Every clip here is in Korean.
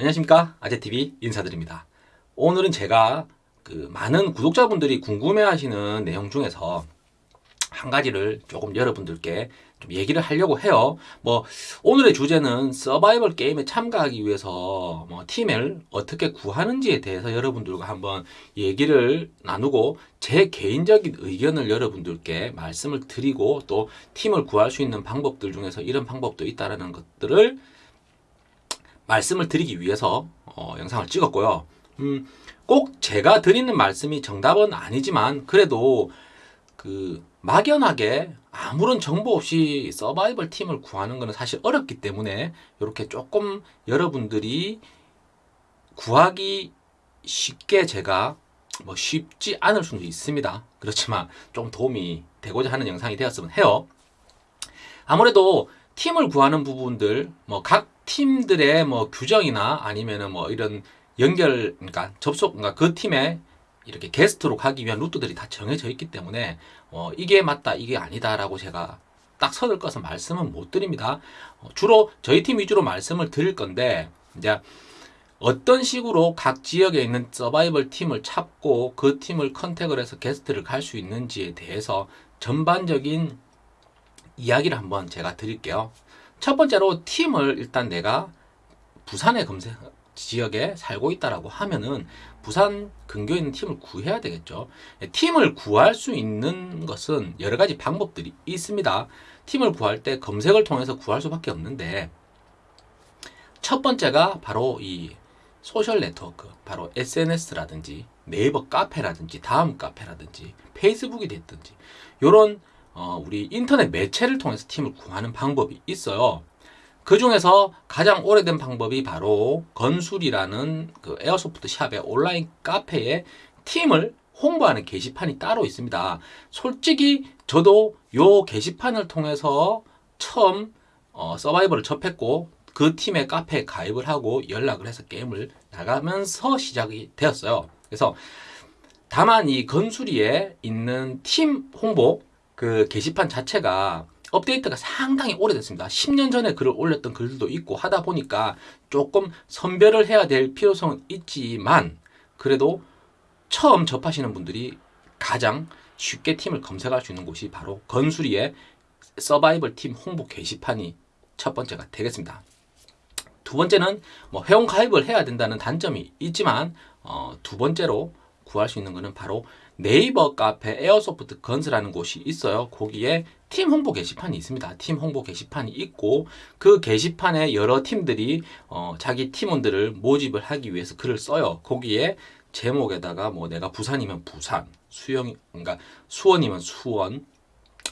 안녕하십니까? 아재TV 인사드립니다. 오늘은 제가 그 많은 구독자분들이 궁금해 하시는 내용 중에서 한 가지를 조금 여러분들께 좀 얘기를 하려고 해요. 뭐 오늘의 주제는 서바이벌 게임에 참가하기 위해서 뭐 팀을 어떻게 구하는지에 대해서 여러분들과 한번 얘기를 나누고 제 개인적인 의견을 여러분들께 말씀을 드리고 또 팀을 구할 수 있는 방법들 중에서 이런 방법도 있다는 것들을 말씀을 드리기 위해서 어, 영상을 찍었고요. 음, 꼭 제가 드리는 말씀이 정답은 아니지만 그래도 그 막연하게 아무런 정보 없이 서바이벌 팀을 구하는 것은 사실 어렵기 때문에 이렇게 조금 여러분들이 구하기 쉽게 제가 뭐 쉽지 않을 수도 있습니다. 그렇지만 좀 도움이 되고자 하는 영상이 되었으면 해요. 아무래도 팀을 구하는 부분들 뭐 각 팀들의 뭐 규정이나 아니면은 뭐 이런 연결 그러니까 접속 그러니까 그 팀에 이렇게 게스트로 가기 위한 루트들이 다 정해져 있기 때문에 어 이게 맞다 이게 아니다라고 제가 딱 선을 꺼서 말씀은 못 드립니다. 어 주로 저희 팀 위주로 말씀을 드릴 건데 이제 어떤 식으로 각 지역에 있는 서바이벌 팀을 찾고 그 팀을 컨택을 해서 게스트를 갈 수 있는지에 대해서 전반적인 이야기를 한번 제가 드릴게요. 첫 번째로 팀을 일단 내가 부산의 검색 지역에 살고 있다라고 하면은 부산 근교에 있는 팀을 구해야 되겠죠. 팀을 구할 수 있는 것은 여러 가지 방법들이 있습니다. 팀을 구할 때 검색을 통해서 구할 수밖에 없는데 첫 번째가 바로 이 social network, 바로 SNS라든지 네이버 카페라든지 다음 카페라든지 페이스북이 됐든지 이런 어, 우리 인터넷 매체를 통해서 팀을 구하는 방법이 있어요. 그 중에서 가장 오래된 방법이 바로 건술이라는 그 에어소프트 샵의 온라인 카페에 팀을 홍보하는 게시판이 따로 있습니다. 솔직히 저도 요 게시판을 통해서 처음 어, 서바이벌을 접했고 그 팀의 카페에 가입을 하고 연락을 해서 게임을 나가면서 시작이 되었어요. 그래서 다만 이 건수리에 있는 팀 홍보 그 게시판 자체가 업데이트가 상당히 오래됐습니다. 10년 전에 글을 올렸던 글들도 있고 하다 보니까 조금 선별을 해야 될 필요성은 있지만 그래도 처음 접하시는 분들이 가장 쉽게 팀을 검색할 수 있는 곳이 바로 건수리의 서바이벌 팀 홍보 게시판이 첫 번째가 되겠습니다. 두 번째는 뭐 회원 가입을 해야 된다는 단점이 있지만 어, 두 번째로 구할 수 있는 것은 바로 네이버 카페 에어소프트 건스라는 곳이 있어요. 거기에 팀 홍보 게시판이 있습니다. 팀 홍보 게시판이 있고 그 게시판에 여러 팀들이 어, 자기 팀원들을 모집을 하기 위해서 글을 써요. 거기에 제목에다가 뭐 내가 부산이면 부산, 수영 그러니까 수원이면 수원,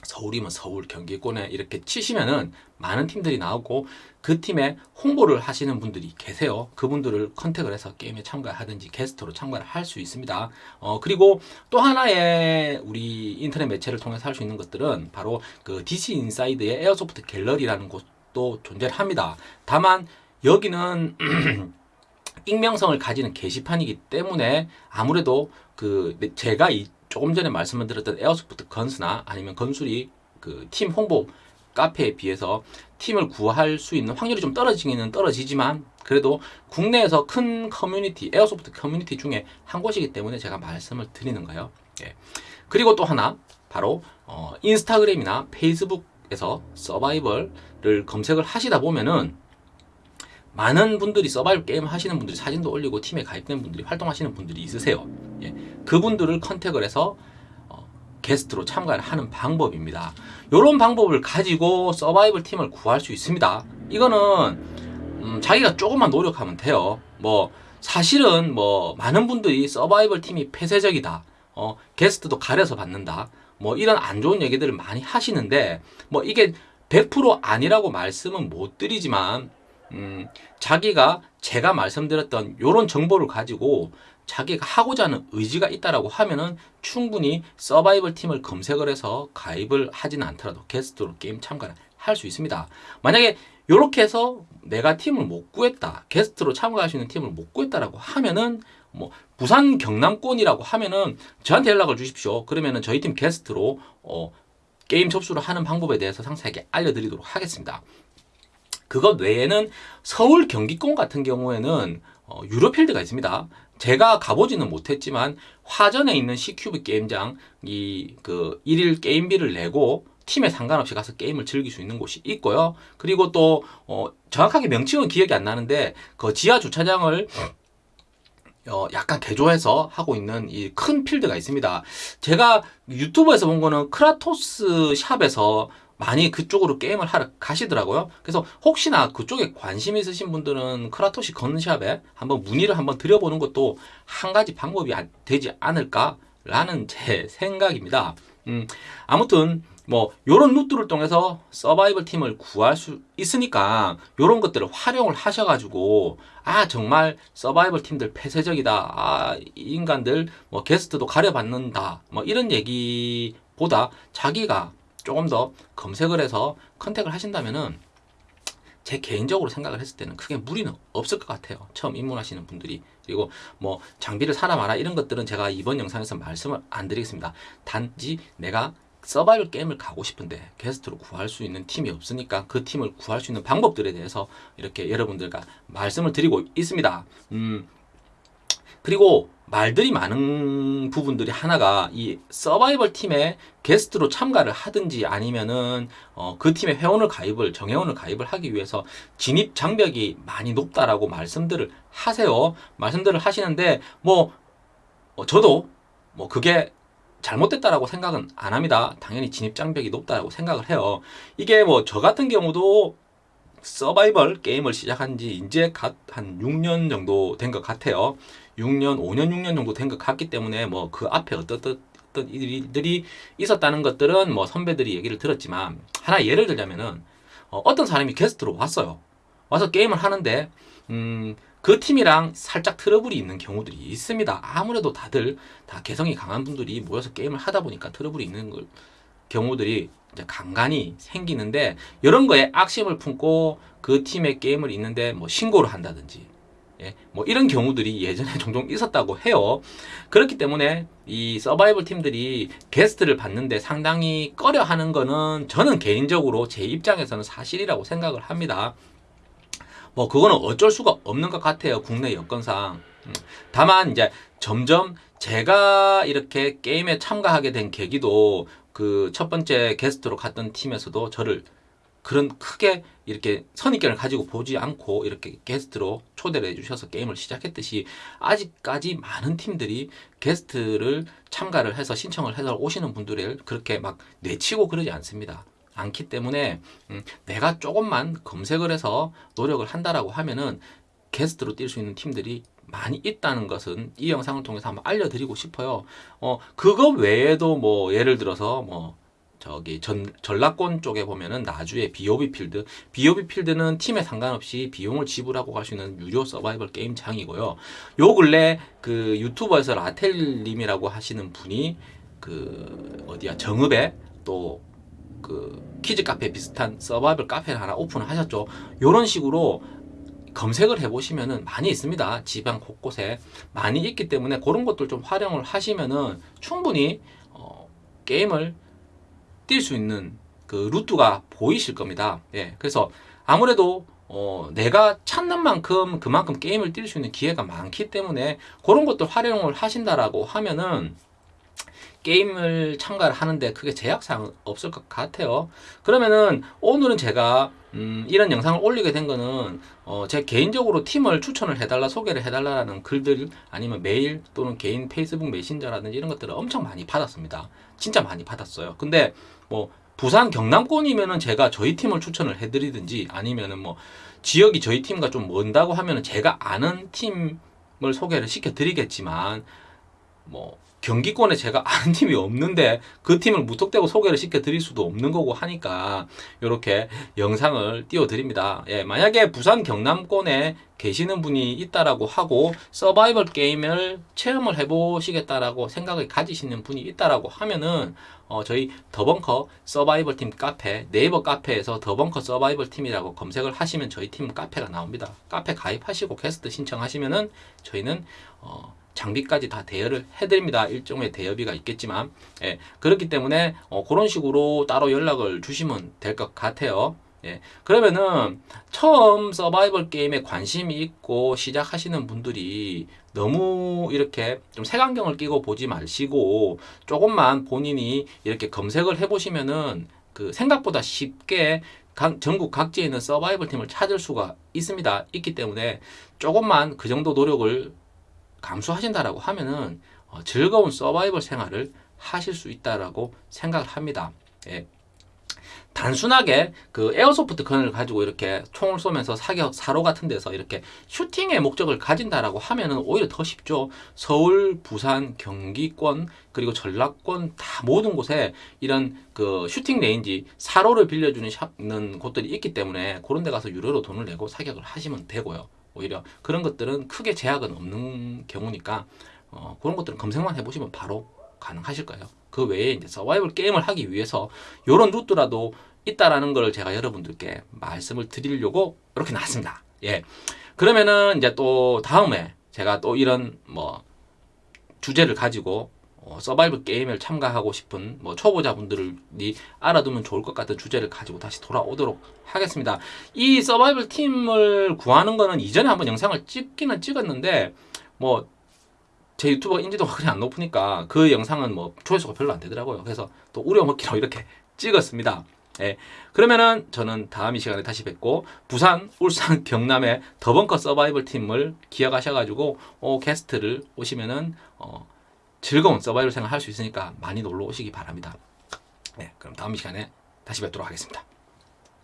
서울이면 서울, 경기권에 이렇게 치시면은 많은 팀들이 나오고 그 팀에 홍보를 하시는 분들이 계세요. 그분들을 contact을 해서 게임에 참가하든지 게스트로 참가를 할 수 있습니다. 어, 그리고 또 하나의 우리 인터넷 매체를 통해서 할 수 있는 것들은 바로 그 DC 인사이드의 airsoft 갤러리라는 곳도 존재를 합니다. 다만 여기는 익명성을 가지는 게시판이기 때문에 아무래도 그 제가 이 조금 전에 말씀을 드렸던 Airsoft Guns나 아니면 건술이 그 팀 홍보 카페에 비해서 팀을 구할 수 있는 확률이 좀 떨어지기는 떨어지지만 그래도 국내에서 큰 커뮤니티, airsoft 커뮤니티 중에 한 곳이기 때문에 제가 말씀을 드리는 거예요. 예. 그리고 또 하나 바로 어, 인스타그램이나 페이스북에서 서바이벌을 검색을 하시다 보면은 많은 분들이 서바이벌 게임 하시는 분들이 사진도 올리고 팀에 가입된 분들이 활동하시는 분들이 있으세요. 예. 그분들을 컨택을 해서 게스트로 참가를 하는 방법입니다. 이런 방법을 가지고 서바이벌 팀을 구할 수 있습니다. 이거는 음, 자기가 조금만 노력하면 돼요. 뭐 사실은 뭐 많은 분들이 서바이벌 팀이 폐쇄적이다. 어, 게스트도 가려서 받는다. 뭐 이런 안 좋은 얘기들을 많이 하시는데 뭐 이게 100% 아니라고 말씀은 못 드리지만 음, 자기가 제가 말씀드렸던 이런 정보를 가지고 자기가 하고자 하는 의지가 있다라고 하면은 충분히 서바이벌 팀을 검색을 해서 가입을 하지는 않더라도 게스트로 게임 참가를 할 수 있습니다. 만약에 이렇게 해서 내가 팀을 못 구했다, 게스트로 참가할 수 있는 팀을 못 구했다라고 하면은 뭐 부산 경남권이라고 하면은 저한테 연락을 주십시오. 그러면은 저희 팀 게스트로 어, 게임 접수를 하는 방법에 대해서 상세하게 알려드리도록 하겠습니다. 그것 외에는 서울 경기권 같은 경우에는 어, 유로필드가 있습니다. 제가 가보지는 못했지만 화전에 있는 C큐브 게임장 이 그 일일 게임비를 내고 팀에 상관없이 가서 게임을 즐길 수 있는 곳이 있고요. 그리고 또 어, 정확하게 명칭은 기억이 안 나는데 그 지하 주차장을 어, 약간 개조해서 하고 있는 이 큰 필드가 있습니다. 제가 유튜브에서 본 거는 크라토스 샵에서 많이 그쪽으로 게임을 하러 가시더라고요. 그래서 혹시나 그쪽에 관심 있으신 분들은 크라토시 gun shop에 한번 문의를 한번 드려보는 것도 한 가지 방법이 안- 되지 않을까라는 제 생각입니다. 음, 아무튼 뭐 요런 루트를 통해서 서바이벌 팀을 구할 수 있으니까 요런 것들을 활용을 하셔가지고 아 정말 서바이벌 팀들 폐쇄적이다 아이 인간들 뭐 게스트도 가려받는다 뭐 이런 얘기보다 자기가 조금 더 검색을 해서 컨택을 하신다면은 제 개인적으로 생각을 했을 때는 크게 무리는 없을 것 같아요. 처음 입문하시는 분들이. 그리고 뭐 장비를 사라 마라 이런 것들은 제가 이번 영상에서 말씀을 안 드리겠습니다. 단지 내가 서바이벌 게임을 가고 싶은데 게스트로 구할 수 있는 팀이 없으니까 그 팀을 구할 수 있는 방법들에 대해서 이렇게 여러분들과 말씀을 드리고 있습니다. 음, 그리고 말들이 많은 부분들이 하나가 이 서바이벌 팀에 게스트로 참가를 하든지 아니면은 어, 그 팀에 회원을 가입을 정회원을 가입을 하기 위해서 진입 장벽이 많이 높다라고 말씀들을 하세요. 말씀들을 하시는데 뭐 어, 저도 뭐 그게 잘못됐다라고 생각은 안 합니다. 당연히 진입 장벽이 높다고 생각을 해요. 이게 뭐 저 같은 경우도 서바이벌 게임을 시작한 지 이제 갓 한 6년 정도 된 것 같아요. 6년, 5년, 6년 정도 된 것 같기 때문에 뭐 그 앞에 어떤 어떤 일들이 있었다는 것들은 뭐 선배들이 얘기를 들었지만 하나 예를 들자면은 어, 어떤 사람이 게스트로 왔어요. 와서 게임을 하는데 음, 그 팀이랑 살짝 트러블이 있는 경우들이 있습니다. 아무래도 다들 다 개성이 강한 분들이 모여서 게임을 하다 보니까 트러블이 있는 걸 경우들이 이제 간간히 생기는데 이런 거에 악심을 품고 그 팀의 게임을 있는데 뭐 신고를 한다든지 예, 뭐 이런 경우들이 예전에 종종 있었다고 해요. 그렇기 때문에 이 서바이벌 팀들이 게스트를 받는데 상당히 꺼려 하는 거는 저는 개인적으로 제 입장에서는 사실이라고 생각을 합니다. 뭐 그거는 어쩔 수가 없는 것 같아요. 국내 여건상. 음, 다만 이제 점점 제가 이렇게 게임에 참가하게 된 계기도 그 첫 번째 게스트로 갔던 팀에서도 저를 그런 크게 이렇게 선입견을 가지고 보지 않고 이렇게 게스트로 초대를 해주셔서 게임을 시작했듯이 아직까지 많은 팀들이 게스트를 참가를 해서 신청을 해서 오시는 분들을 그렇게 막 내치고 그러지 않습니다. 않기 때문에 음, 내가 조금만 검색을 해서 노력을 한다라고 하면은 게스트로 뛸 수 있는 팀들이 많이 있다는 것은 이 영상을 통해서 한번 알려드리고 싶어요. 어, 그거 외에도 뭐 예를 들어서 뭐 저기 전, 전라권 쪽에 보면은 나주의 BOB 필드. BOB 필드는 팀에 상관없이 비용을 지불하고 갈 수 있는 유료 서바이벌 게임 장이고요. 요 근래 그 유튜버에서 라텔님이라고 하시는 분이 그 어디야 정읍에 또 그 키즈 카페 비슷한 서바이벌 카페를 하나 오픈을 하셨죠. 요런 식으로 검색을 해보시면은 많이 있습니다. 지방 곳곳에 많이 있기 때문에 그런 것들 좀 활용을 하시면은 충분히 어, 게임을 뛸 수 있는 그 루트가 보이실 겁니다. 예, 그래서 아무래도 어, 내가 찾는 만큼 그만큼 게임을 뛸 수 있는 기회가 많기 때문에 그런 것들 활용을 하신다라고 하면은 게임을 참가를 하는데 크게 제약사항 없을 것 같아요. 그러면은 오늘은 제가 음, 이런 영상을 올리게 된 거는 어, 제 개인적으로 팀을 추천을 해달라 소개를 해달라는 글들 아니면 메일 또는 개인 페이스북 메신저라든지 이런 것들을 엄청 많이 받았습니다. 진짜 많이 받았어요. 근데 뭐 부산 경남권이면은 제가 저희 팀을 추천을 해드리든지 아니면은 뭐 지역이 저희 팀과 좀 먼다고 하면은 제가 아는 팀을 소개를 시켜드리겠지만 뭐 경기권에 제가 아는 팀이 없는데 그 팀을 무턱대고 소개를 시켜 드릴 수도 없는 거고 하니까 이렇게 영상을 띄워 드립니다. 예, 만약에 부산 경남권에 계시는 분이 있다라고 하고 서바이벌 게임을 체험을 해 보시겠다라고 생각을 가지시는 분이 있다라고 하면은 어, 저희 더벙커 서바이벌 팀 카페 네이버 카페에서 더벙커 서바이벌 팀이라고 검색을 하시면 저희 팀 카페가 나옵니다. 카페 가입하시고 게스트 신청하시면은 저희는 어, 장비까지 다 대여를 해드립니다. 일종의 대여비가 있겠지만, 예, 그렇기 때문에 어, 그런 식으로 따로 연락을 주시면 될 것 같아요. 예. 그러면은 처음 서바이벌 게임에 관심이 있고 시작하시는 분들이 너무 이렇게 좀 색안경을 끼고 보지 마시고 조금만 본인이 이렇게 검색을 해보시면은 그 생각보다 쉽게 각- 전국 각지에 있는 서바이벌 팀을 찾을 수가 있습니다. 있기 때문에 조금만 그 정도 노력을 감수하신다라고 하면은 어, 즐거운 서바이벌 생활을 하실 수 있다라고 생각을 합니다. 예. 단순하게 그 airsoft gun을 가지고 이렇게 총을 쏘면서 사격 사로 같은 데서 이렇게 슈팅의 목적을 가진다라고 하면은 오히려 더 쉽죠. 서울, 부산, 경기권 그리고 전라권 다 모든 곳에 이런 그 shooting range 사로를 빌려주는 곳들이 있기 때문에 그런 데 가서 유료로 돈을 내고 사격을 하시면 되고요. 오히려 그런 것들은 크게 제약은 없는 경우니까 어, 그런 것들은 검색만 해보시면 바로 가능하실 거예요. 그 외에 이제 서바이벌 게임을 하기 위해서 이런 루트라도 있다라는 걸 제가 여러분들께 말씀을 드리려고 이렇게 나왔습니다. 예. 그러면은 이제 또 다음에 제가 또 이런 뭐 주제를 가지고 어, 서바이벌 게임을 참가하고 싶은 뭐 초보자분들이 알아두면 좋을 것 같은 주제를 가지고 다시 돌아오도록 하겠습니다. 이 서바이벌 팀을 구하는 거는 이전에 한번 영상을 찍기는 찍었는데 뭐 제 유튜버 인지도가 그리 안 높으니까 그 영상은 뭐 조회수가 별로 안 되더라고요. 그래서 또 우려먹기로 이렇게 찍었습니다. 예. 그러면은 저는 다음 이 시간에 다시 뵙고 부산, 울산, 경남의 더벙커 서바이벌 팀을 기억하셔가지고 어, 게스트를 오시면은 어, 즐거운 서바이벌 생활 할 수 있으니까 많이 놀러 오시기 바랍니다. 네, 그럼 다음 이 시간에 다시 뵙도록 하겠습니다.